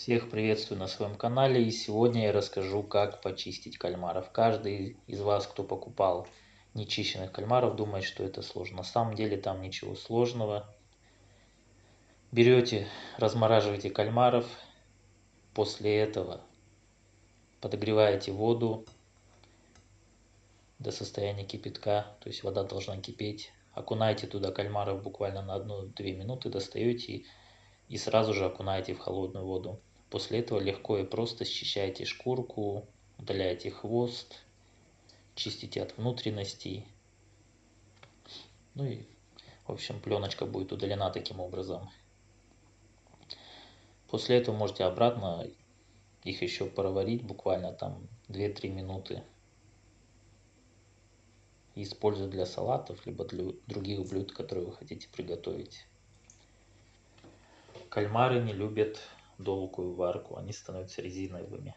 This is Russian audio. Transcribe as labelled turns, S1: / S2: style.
S1: Всех приветствую на своем канале и сегодня я расскажу как почистить кальмаров. Каждый из вас, кто покупал нечищенных кальмаров, думает, что это сложно. На самом деле там ничего сложного. Берете, размораживаете кальмаров, после этого подогреваете воду до состояния кипятка, то есть вода должна кипеть. Окунаете туда кальмаров буквально на 1-2 минуты, достаете и сразу же окунаете в холодную воду. После этого легко и просто счищаете шкурку, удаляете хвост, чистите от внутренностей. Ну и, в общем, пленочка будет удалена таким образом. После этого можете обратно их еще проварить буквально там 2-3 минуты. использовать для салатов, либо для других блюд, которые вы хотите приготовить. Кальмары не любят долгую варку, они становятся резиновыми.